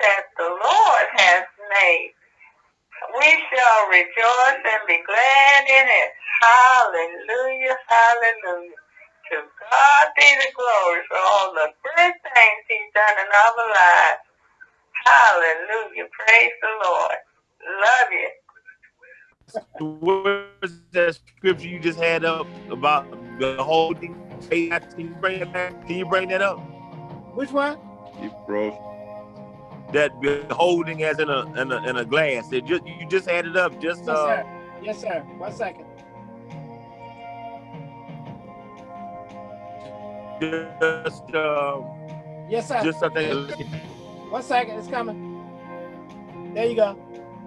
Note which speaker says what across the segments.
Speaker 1: that the Lord has made. We shall rejoice and be glad in it. Hallelujah, hallelujah. To God be the glory for all the good things he's done in our lives. Hallelujah. Praise the Lord. Love you.
Speaker 2: Where's that scripture you just had up about the holding? Can you bring that, can you bring that up?
Speaker 3: Which one?
Speaker 4: He broke
Speaker 2: that holding as in a in a, in a glass. It just you just had it up. Just
Speaker 3: Yes,
Speaker 2: uh,
Speaker 3: sir. Yes, sir. One second.
Speaker 2: just uh,
Speaker 3: Yes, sir.
Speaker 2: just something.
Speaker 3: One second. It's coming. There you go.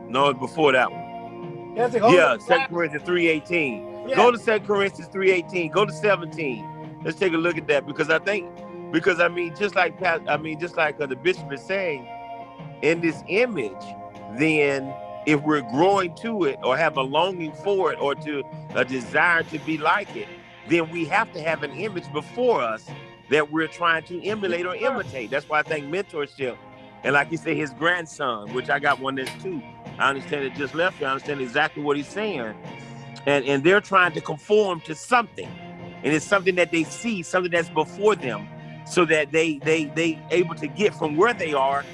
Speaker 2: No, it's before that one.
Speaker 3: A hold
Speaker 2: Yeah. Second Corinthians three eighteen.
Speaker 3: Yeah.
Speaker 2: Go to Second Corinthians three eighteen. Go to seventeen. Let's take a look at that because I think because I mean just like Pat, I mean just like uh, the bishop is saying, in this image, then if we're growing to it or have a longing for it or to a desire to be like it, then we have to have an image before us that we're trying to emulate or imitate. That's why I think mentorship, and like you say, his grandson, which I got one that's two. I understand it just left. I understand exactly what he's saying, and and they're trying to conform to something, and it's something that they see, something that's before them, so that they they they able to get from where they are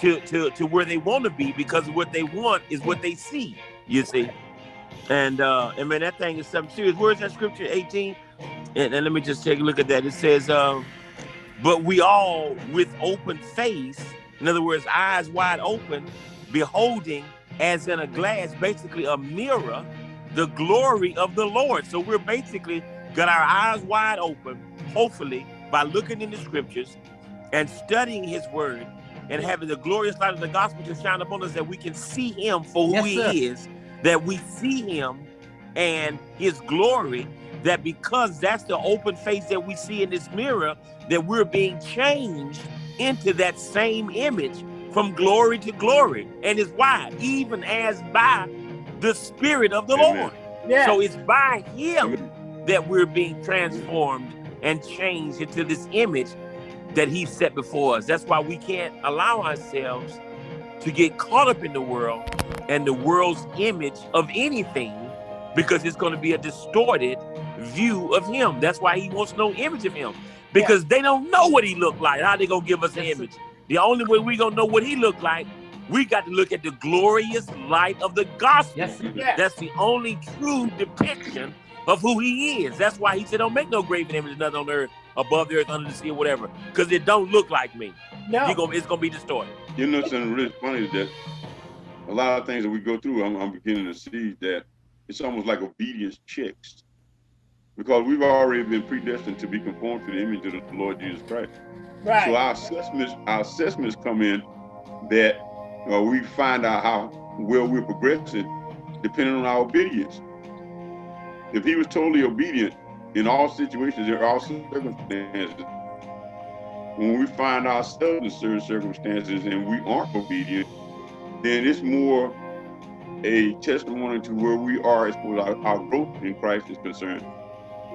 Speaker 2: to to to where they want to be because what they want is what they see. You see, and uh, and man, that thing is something serious. Where's that scripture 18? And, and let me just take a look at that. It says, um, "But we all with open face, in other words, eyes wide open, beholding as in a glass, basically a mirror, the glory of the Lord." So we're basically got our eyes wide open, hopefully by looking in the scriptures and studying His Word and having the glorious light of the gospel to shine upon us that we can see Him for who
Speaker 3: Yes,
Speaker 2: He
Speaker 3: sir.
Speaker 2: is, that we see Him and His glory that because that's the open face that we see in this mirror, that we're being changed into that same image from glory to glory. And it's why, even as by the Spirit of the
Speaker 4: Amen.
Speaker 2: Lord.
Speaker 3: Yeah.
Speaker 2: So it's by Him that we're being transformed and changed into this image that He set before us. That's why we can't allow ourselves to get caught up in the world and the world's image of anything because it's going to be a distorted view of him. That's why he wants no image of him because they don't know what he looked like. How they going to give us an image? The only way we going to know what he looked like, we got to look at the glorious light of the gospel.
Speaker 5: Yes.
Speaker 2: That's the only true depiction of who he is. That's why he said, don't make no graven image, of nothing on earth, above the earth, under the sea, or whatever, because it don't look like me.
Speaker 3: no.
Speaker 2: You gonna, it's going to be distorted.
Speaker 4: You know something really funny is that a lot of things that we go through, I'm, I'm beginning to see that it's almost like obedience checks. Because we've already been predestined to be conformed to the image of the Lord Jesus Christ.
Speaker 3: right.
Speaker 4: So our assessments, our assessments come in that uh, we find out how well we're progressing depending on our obedience. If he was totally obedient in all situations, in all circumstances, when we find ourselves in certain circumstances and we aren't obedient, then it's more a testimony to where we are as far as our, our growth in Christ is concerned.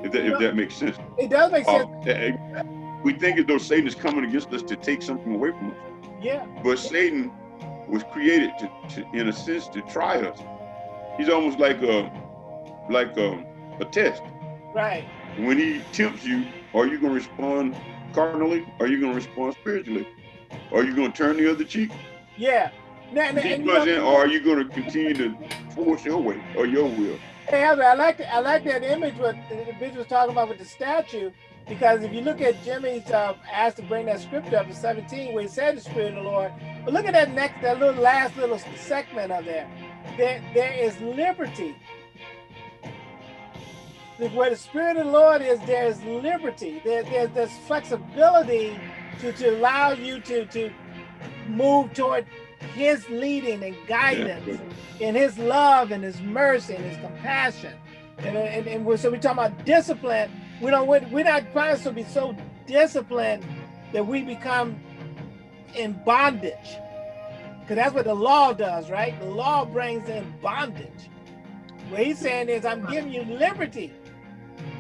Speaker 4: If that, if that makes sense.
Speaker 3: it does make sense.
Speaker 4: Uh, we think as though Satan is coming against us to take something away from us.
Speaker 3: yeah.
Speaker 4: But Satan was created to, to in a sense, to try us. He's almost like a like a, a test.
Speaker 3: Right.
Speaker 4: When he tempts you, are you going to respond carnally? Are you going to respond spiritually? Are you going to turn the other cheek?
Speaker 3: Yeah. Now, now, and know-
Speaker 4: or are you going to continue to force your way or your will?
Speaker 3: Hey, I like I like that image what the bishop was talking about with the statue because if you look at Jimmy's uh, asked to bring that scripture up to 17 where he said the Spirit of the Lord, but look at that next that little last little segment of there. There there is liberty. Where the Spirit of the Lord is, there is liberty. There, there there's flexibility to, to allow you to to move toward His leading and guidance in his love and his mercy and his compassion. And, uh, and, and we're, so we're talking about discipline. We don't, we're, we're not trying to be so disciplined that we become in bondage. Because that's what the law does, right? The law brings in bondage. What he's saying is, I'm giving you liberty.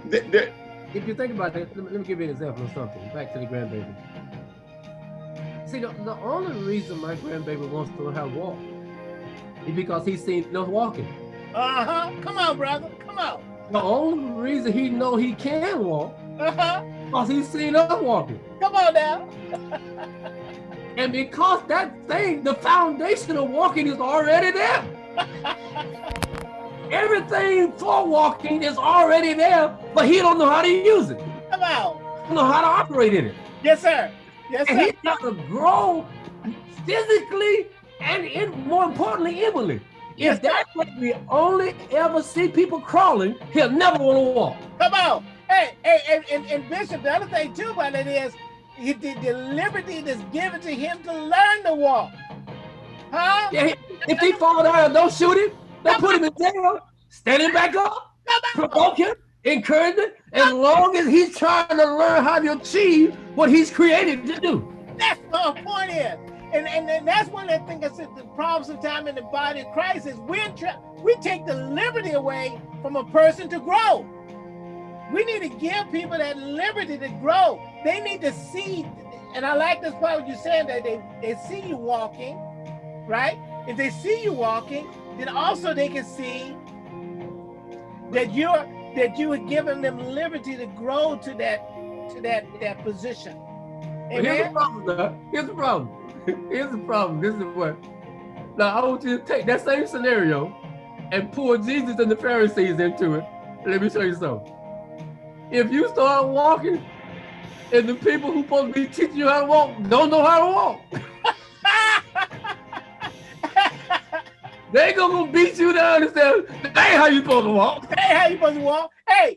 Speaker 4: That, that,
Speaker 5: If you think about it, let me, let me give you an example of something. Back to the grandbaby. See, the, the only reason my grandbaby wants to learn how to walk is because he's seen us walking.
Speaker 3: Uh-huh. Come on, brother. Come on.
Speaker 5: The only reason he know he can walk,
Speaker 3: Uh-huh.
Speaker 5: because he's seen us walking.
Speaker 3: Come on now.
Speaker 5: And because that thing, the foundation of walking is already there. Everything for walking is already there, but he don't know how to use it.
Speaker 3: Come on.
Speaker 5: Don't know how to operate in it.
Speaker 3: Yes, sir. Yes,
Speaker 5: And
Speaker 3: sir.
Speaker 5: he's got to grow physically and in, more importantly, inwardly. If that's what we only ever see people crawling, he'll never want to walk.
Speaker 3: Come on. Hey, hey, and, and, and Bishop, the other thing too about it is he, the, the liberty that's given to him to learn to walk. Huh?
Speaker 5: Yeah, if he fall down, don't shoot him. Don't put him in jail. Stand him back up. Provoke him, encourage him, as long as he's trying to learn how to achieve what he's created to do.
Speaker 3: That's what my point is. And, and, and that's one of the things I said the problem sometimes in the body of Christ is we're we take the liberty away from a person to grow. We need to give people that liberty to grow. They need to see, and I like this part what you're saying that they, they see you walking, right? If they see you walking, then also they can see that you're that you are giving them liberty to grow to that to that that position.
Speaker 5: But here's the problem, now. Here's the problem. Here's the problem. This is what. Now I want you to take that same scenario and pull Jesus and the Pharisees into it. Let me show you something. If you start walking, and the people who supposed to be teaching you how to walk don't know how to walk, they gonna beat you down and say, "That ain't how you supposed to walk."
Speaker 3: Hey, how you supposed to walk? Hey,